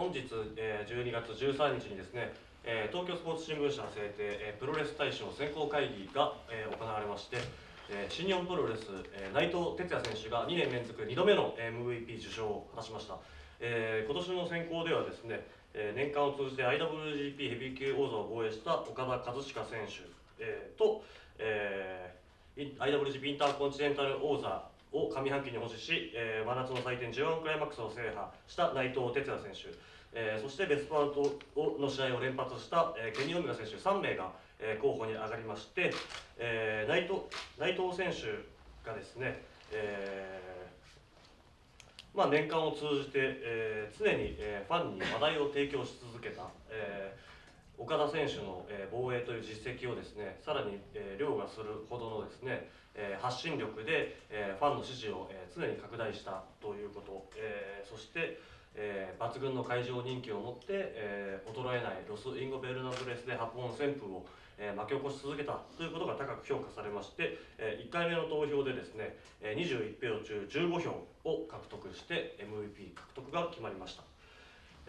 本日、えー、12月13日にですね、えー、東京スポーツ新聞社制定、えー、プロレス大賞選考会議が、えー、行われまして、えー、新日本プロレス、えー、内藤哲也選手が2年連続2度目の MVP 受賞を果たしました、えー、今年の選考ではですね、えー、年間を通じて IWGP ヘビー級王座を防衛した岡田和親選手、えー、と、えー、IWGP インターコンチネンタル王座を上半期に保持し、えー、真夏の祭典 G1 クライマックスを制覇した内藤哲也選手、えー、そしてベストパウトの試合を連発した、えー、ケニー・オメガ選手3名が、えー、候補に上がりまして、えー、内藤内藤選手がですね、えーまあ、年間を通じて、えー、常に、えー、ファンに話題を提供し続けた、えー岡田選手の、防衛という実績をですねさらに、凌駕するほどのですね、発信力で、ファンの支持を、常に拡大したということ、そして、抜群の会場人気を持って、衰えないロス・インゴベルナブレス・デ・ハポン旋風を、巻き起こし続けたということが高く評価されまして、1回目の投票でですね、21票中15票を獲得して MVP 獲得が決まりました。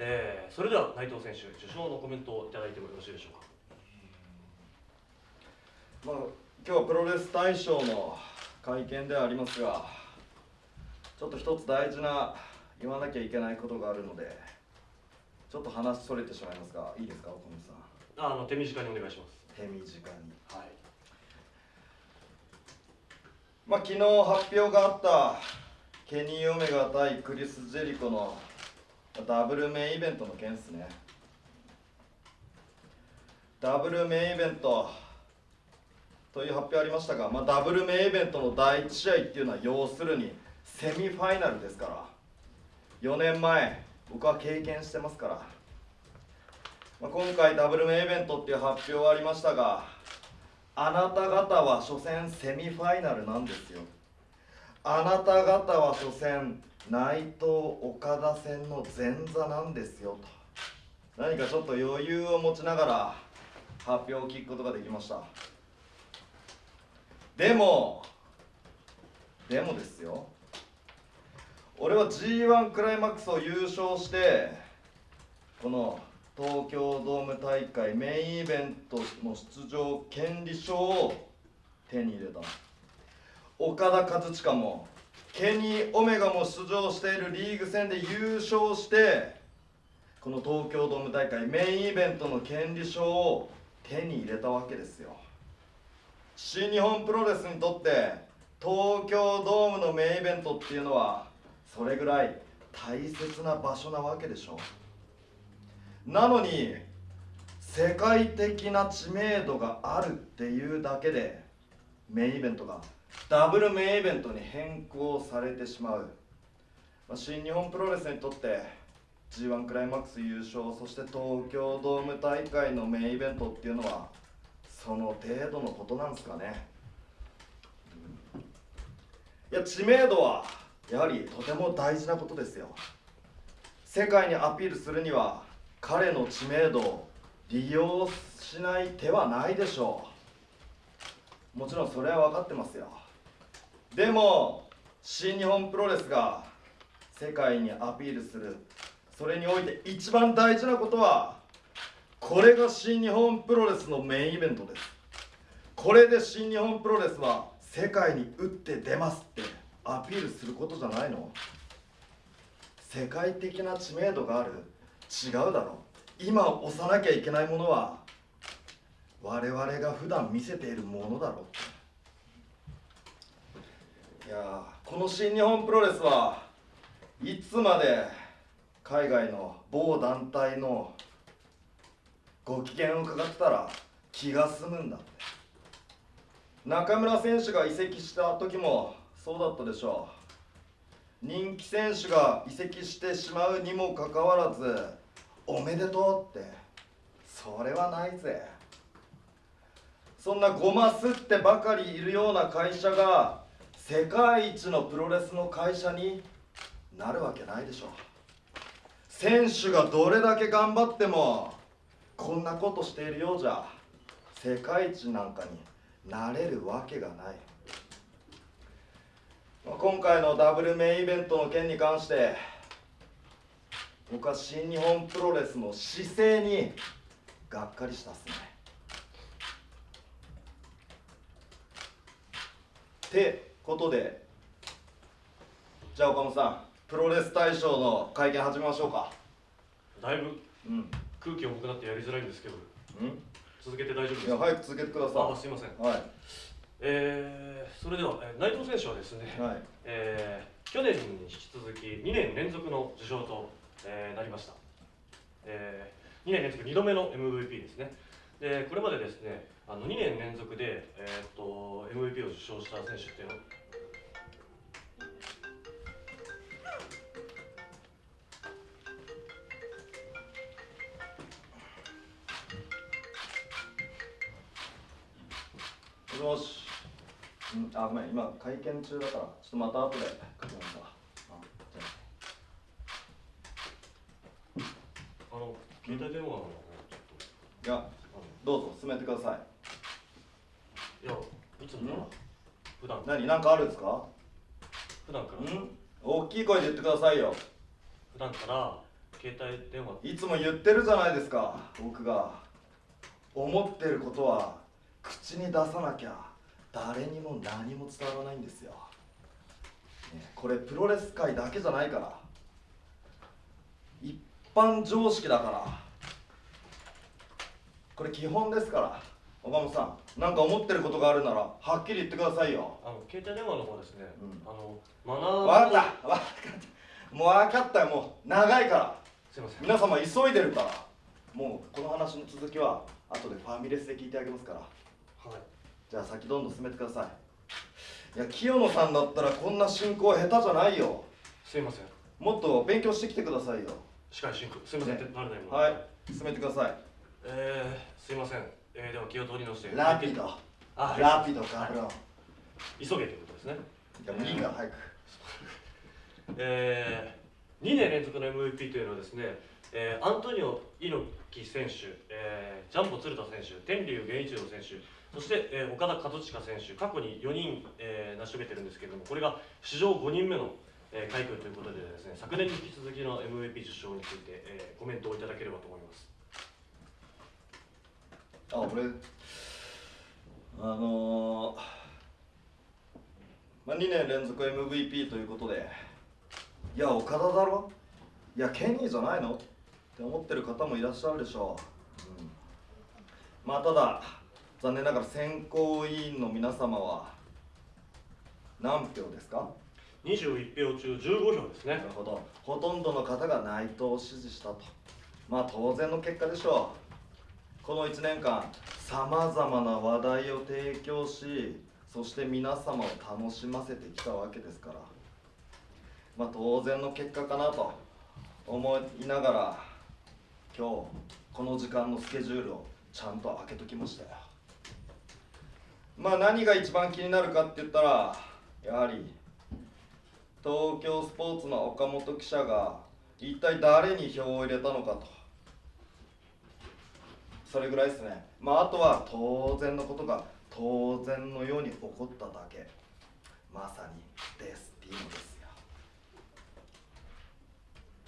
えー、それでは内藤選手受賞のコメントをいただいてもよろしいでしょうか、まあ、今日はプロレス大賞の会見ではありますがちょっと一つ大事な言わなきゃいけないことがあるのでちょっと話それてしまいますがいいですか岡本さん？あの手短にお願いします。手短に。はい。まあ昨日発表があったケニー・オメガ対クリス・ジェリコのダブルメインイベントの件っすね。ダブルメインイベントという発表ありましたが、まあ、ダブルメインイベントの第1試合っていうのは要するにセミファイナルですから。4年前僕は経験してますから、まあ、今回ダブルメインイベントっていう発表ありましたがあなた方は所詮セミファイナルなんですよ。あなた方は所詮内藤岡田戦の前座なんですよと。何かちょっと余裕を持ちながら発表を聞くことができました。でもでもですよ。俺は g 1クライマックスを優勝してこの東京ドーム大会メインイベントの出場権利書を手に入れた岡田和親もケニー・オメガも出場しているリーグ戦で優勝してこの東京ドーム大会メインイベントの権利書を手に入れたわけですよ。新日本プロレスにとって東京ドームのメインイベントっていうのはそれぐらい大切な場所なわけでしょなのに世界的な知名度があるっていうだけでメインイベントがダブルメインイベントに変更されてしまう、まあ、新日本プロレスにとって g 1クライマックス優勝そして東京ドーム大会のメインイベントっていうのはその程度のことなんですかね。いや知名度はやはりとても大事なことですよ。世界にアピールするには彼の知名度を利用しない手はないでしょう。もちろんそれは分かってますよ。でも新日本プロレスが世界にアピールする。それにおいて一番大事なことはこれが新日本プロレスのメインイベントです。これで新日本プロレスは世界に打って出ますってアピールすることじゃないの？世界的な知名度がある？違うだろ今押さなきゃいけないものは我々が普段見せているものだろう。やこの新日本プロレスはいつまで海外の某団体のご機嫌を伺ってたら気が済むんだって。中村選手が移籍した時もそうだったでしょう。人気選手が移籍してしまうにもかかわらずおめでとうって。それはないぜ。そんなごますってばかりいるような会社が世界一のプロレスの会社になるわけないでしょ選手がどれだけ頑張ってもこんなことしているようじゃ世界一なんかになれるわけがない。今回のダブルメインイベントの件に関して僕は新日本プロレスの姿勢にがっかりしたっすね。ってことでじゃあ岡本さんプロレス大賞の会見始めましょうか。だいぶうん。空気重くなってやりづらいんですけどうん。続けて大丈夫ですいやか早く続けてくださあすいません。いはい。えー、それでは、えー内藤選手はですね、はい。えー去年に引き続き2年連続の受賞と、えーなりました、え2年連続2度目の MVP ですねでこれまでですねあの2年連続で、えーっと MVP を受賞した選手っていうの？もしうん、あごめん今会見中だからちょっとまた後で書きますわあの携帯電話の方ちょっあいやどうぞ進めてください。のいやいつも普段何？何かあるんですか？普段から。うん？大きい声で言ってくださいよ。普段から携帯電話。いつも言ってるじゃないですか僕が。思ってることは口に出さなきゃ誰にも何も伝わらないんですよ、ねこれプロレス界だけじゃないから。一般常識だからこれ基本ですから岡本さん何か思ってることがあるならはっきり言ってくださいよ。あの携帯電話の方ですね、うん。あのマナー分かった分かった。もう分かったよもう長いから。すいません。皆様急いでるから。もうこの話の続きは後でファミレスで聞いてあげますから。はい。じゃあ先どんどん進めてください。いや清野さんだったらこんな進行下手じゃないよ。すいません。もっと勉強してきてくださいよ。司会進行。すいません、ね。はい。進めてくださいえー、すいません、えー、では気を取り直して。ラピド。あはい。ラピドカブロン急げということですね。いやもういいから早く。えー、2年連続の MVP というのはですね、えー、アントニオ猪木選手、えー、ジャンボ鶴田選手天竜源一郎選手そして、えー、岡田和親選手過去に4人、えー、成し遂げてるんですけれどもこれが史上5人目の、えー、快挙ということでですね昨年に引き続きの MVP 受賞について、えー、コメントをいただければと思いますあ俺あのーまあ、2年連続 MVP ということでいや岡田だろ？いやケニーじゃないの？って思ってる方もいらっしゃるでしょう、うん、まあただ残念ながら選考委員の皆様は何票ですか？21票中15票ですね。なるほど。ほとんどの方が内藤を支持したと。まあ当然の結果でしょうこの1年間さまざまな話題を提供しそして皆様を楽しませてきたわけですから。まあ当然の結果かなと思いながら今日この時間のスケジュールをちゃんと開けときましたよ。まあ何が一番気になるかって言ったらやはり東京スポーツの岡本記者が一体誰に票を入れたのかと。それぐらいですね。まああとは当然のことが当然のように起こっただけ。まさにデスティーノですよ。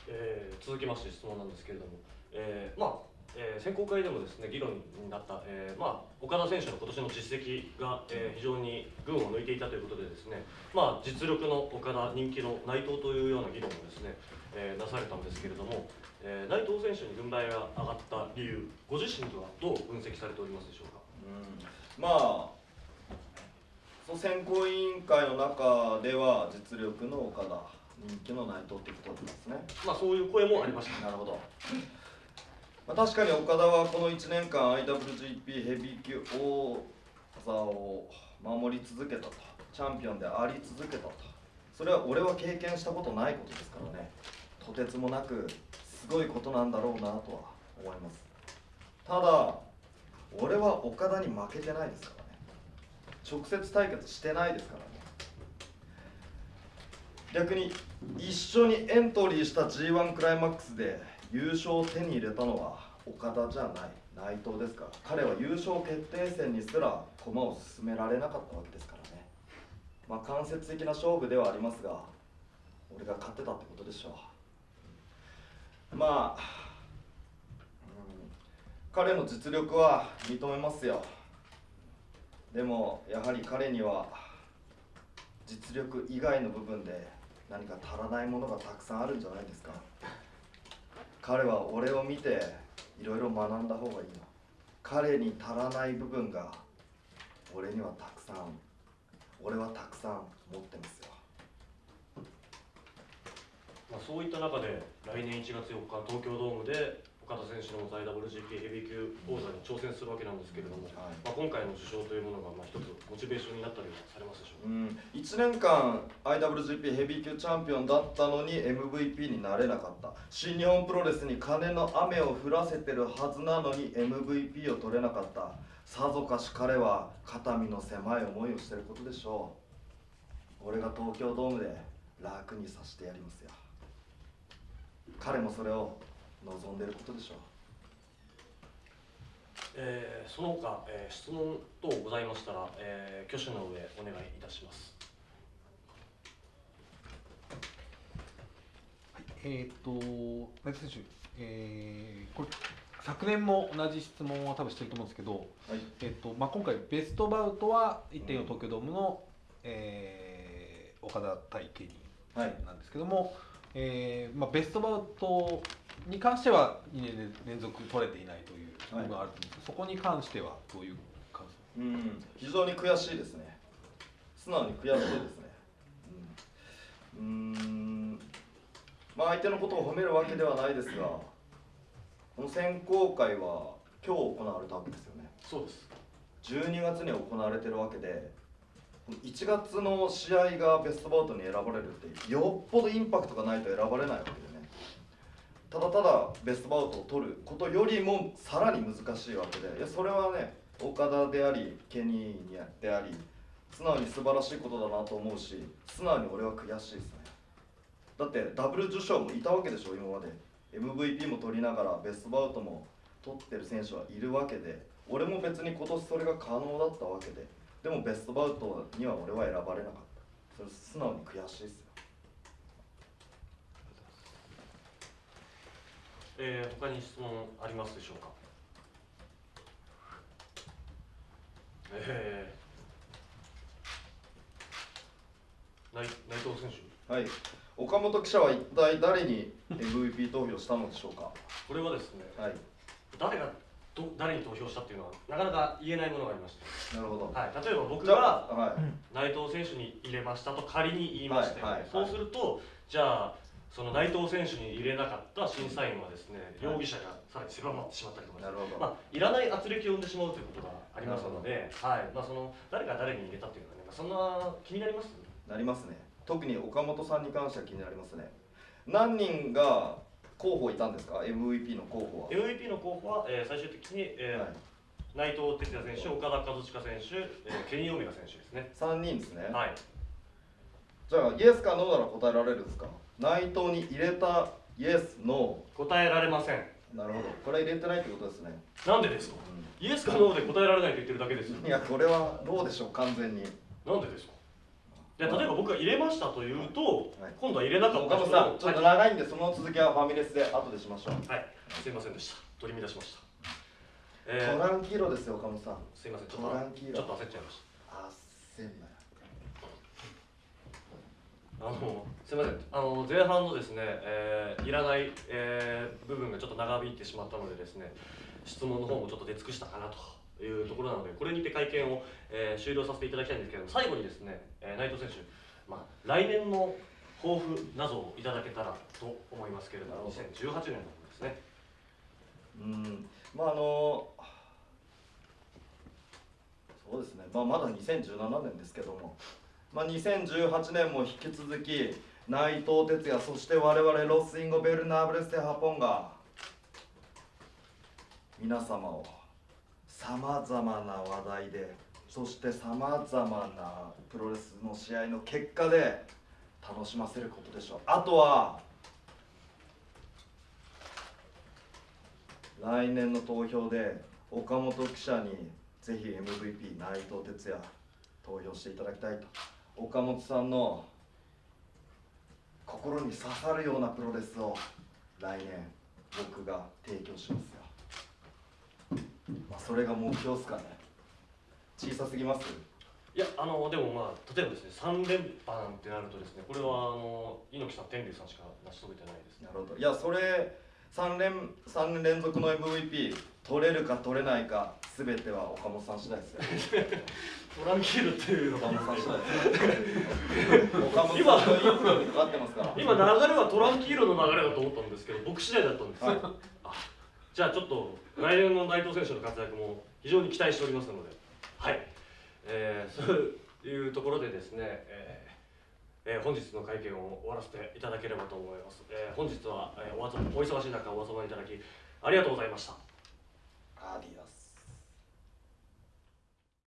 えー続きまして質問なんですけれども、えーまあえー選考会でもですね議論になった、えーまあ、岡田選手の今年の実績が、えー非常に群を抜いていたということでですね、まあ、実力の岡田人気の内藤というような議論もですね、えーなされたんですけれども、えー内藤選手に軍配が上がった理由ご自身ではどう分析されておりますでしょうか？うん。まあその選考委員会の中では実力の岡田人気の内藤っていうことですね。まあそういう声もありました。なるほど、まあ、確かに岡田はこの1年間 IWGP ヘビー級王座を守り続けたと。チャンピオンであり続けたと。それは俺は経験したことないことですからね。とてつもなくすごいことなんだろうなとは思います。ただ俺は岡田に負けてないですからね。直接対決してないですからね。逆に一緒にエントリーした g 1クライマックスで優勝を手に入れたのは岡田じゃない。内藤ですから。彼は優勝決定戦にすら駒を進められなかったわけですからね。まあ間接的な勝負ではありますが俺が勝ってたってことでしょう。まあ、うん彼の実力は認めますよ。でもやはり彼には実力以外の部分で何か足らないものがたくさんあるんじゃないですか。彼は俺を見ていろいろ学んだ方がいいの彼に足らない部分が俺にはたくさん俺はたくさん持ってますよ。まあ、そういった中で来年1月4日東京ドームで岡田選手の IWGP ヘビー級王座に挑戦するわけなんですけれども、はい。まあ、今回の受賞というものがまあ一つモチベーションになったりはされますでしょうか、うん、1年間 IWGP ヘビー級チャンピオンだったのに MVP になれなかった。新日本プロレスに金の雨を降らせてるはずなのに MVP を取れなかった。さぞかし彼は肩身の狭い思いをしてることでしょう。俺が東京ドームで楽にさせてやりますよ。彼もそれを望んでることでしょう。えーその他、えー質問等ございましたら、えー挙手の上お願いいたします。えっ、と、内田選手、えーこれ昨年も同じ質問を多分してると思うんですけど、はい。えっとまあ、今回、ベストバウトは1.4東京ドームの、えー岡田対ケニーはい。なんですけども、えーまあ、ベストバウトに関しては2年連続取れていないという部分があると思うんですけど、そこに関してはどういう感想？うん。非常に悔しいですね。素直に悔しいですね。うん。まあ相手のことを褒めるわけではないですがこの選考会は今日行われたわけですよね。そうです。12月に行われてるわけで1月の試合がベストバウトに選ばれるってよっぽどインパクトがないと選ばれないわけでねただただベストバウトを取ることよりもさらに難しいわけでいやそれはね岡田でありケニーであり素直に素晴らしいことだなと思うし素直に俺は悔しいですね。だってダブル受賞もいたわけでしょ今まで。MVP も取りながらベストバウトも取ってる選手はいるわけで俺も別に今年それが可能だったわけででもベストバウトには俺は選ばれなかった。それ素直に悔しいですよ。えー他に質問ありますでしょうか？えー、内内藤選手。はい。岡本記者は一体誰に MVP 投票したのでしょうか？これはですねはい。誰がど誰に投票したっていうのはなかなか言えないものがありまして、なるほど。はい、例えば僕があはい。内藤選手に入れましたと仮に言いまして、はいはいはい。そうするとじゃあその内藤選手に入れなかった審査員はですね、はい。容疑者がさらに狭まってしまったりとかなるほど、まあ、いらない圧力を生んでしまうということがありますので、はい。まあ、その誰が誰に入れたっていうのはね、まあそんな気になります？なりますね特に岡本さんに関しては気になりますね。何人が候補いたんですか？MVP の候補は、MVP の候補は、えー最終的に、えーはい、内藤哲也選手、岡田和親選手、えーケニー・オメガ選手ですね。3人ですね、はい、じゃあイエスかノーなら答えられるんですか？内藤に入れたイエスノ答えられません。ーなるほど。これは入れてないってことですね、なんでですか？イエスかノーで答えられないと言ってるだけですよ。いやこれはノーでしょう完全に。なんでですか？で例えば僕が入れましたというと、はい。今度は入れなかった人岡本さんちょっとは長いんでその続きはファミレスで後でしましょう、い、はい、すいませんでした。取り乱しました。えトー、ランキーロですよ岡本さん。すいません、ちょっとトランキーロ。ちょっと焦っちゃいました。あっせんなよあのすみません。あの前半のですね、えーいらない、えー部分がちょっと長引いてしまったのでですね質問の方もちょっと出尽くしたかなというところなのでこれにて会見を、えー終了させていただきたいんですけれども最後にですね、えー内藤選手、まあ、来年の抱負などをいただけたらと思いますけれども2018年のですね。うん。まああのそうですね、まあ、まだ2017年ですけども、まあ、2018年も引き続き内藤哲也そして我々ロス・インゴベルナブレス・デ・ハポンが皆様をさまざまな話題でそしてさまざまなプロレスの試合の結果で楽しませることでしょう。あとは来年の投票で岡本記者にぜひ MVP 内藤哲也投票していただきたいと。岡本さんの心に刺さるようなプロレスを来年僕が提供しますよ。まあそれが目標っすかね。小さすぎます？いやあのでもまあ例えばですね3連覇なんてなるとですねこれはあの猪木さん天竜さんしか成し遂げてないですね。なるほど。いやそれ3連三年連続の MVP 取れるか取れないか全ては岡本さん次第ですよ トランキールっていうの岡が本さん次第ですよ岡本さんのインプにかかってますから今流れはトランキールの流れだと思ったんですけど僕次第だったんです、はい。あじゃあちょっと来年の内藤選手の活躍も非常に期待しておりますので。はい、えー、そういうところでですね、えーえー本日の会見を終わらせていただければと思います、えー本日は、えーおお忙しい中お集まりいただきありがとうございました